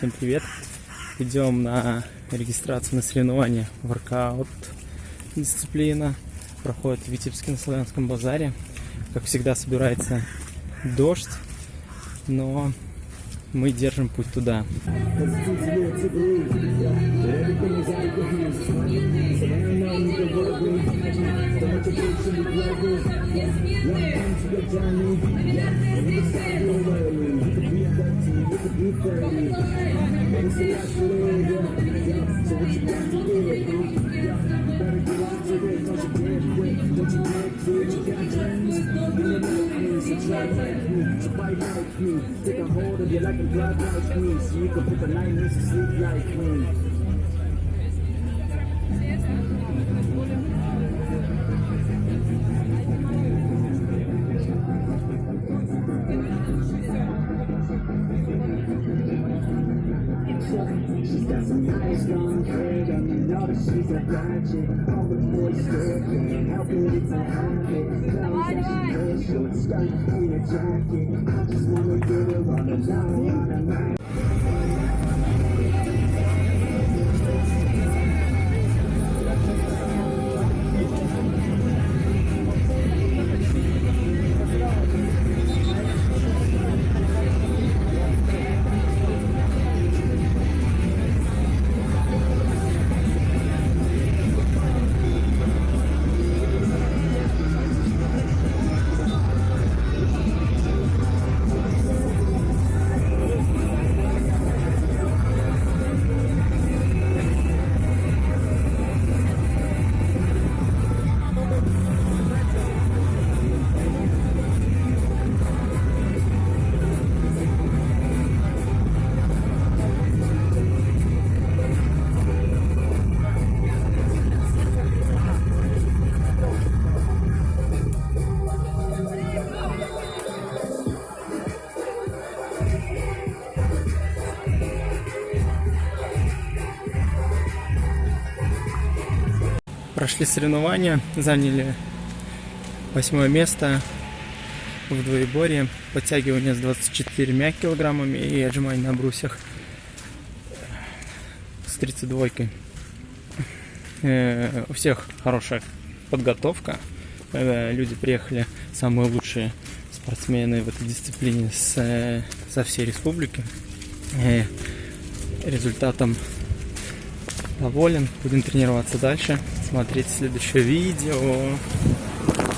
Всем привет! Идем на регистрацию на соревнования воркаут дисциплина. Проходит в Витебске на Славянском базаре. Как всегда собирается дождь, но мы держим путь туда. Take a hold of you like a glove like me, so you can put the nightmares to sleep like me. She's got some nice long hair and you know that she's a bad chick. All the boys stare can't help it, it's a habit. Clothes that she wears, short skirt and a jacket. I just wanna get her on the line, on the line. Прошли соревнования, заняли восьмое место в двоеборье, подтягивание с 24 килограммами и отжимание на брусьях с 32 Э, У всех хорошая подготовка. Люди приехали, самые лучшие спортсмены в этой дисциплине со всей республики. Э, Результатом доволен. Будем тренироваться дальше. Смотреть следующее видео.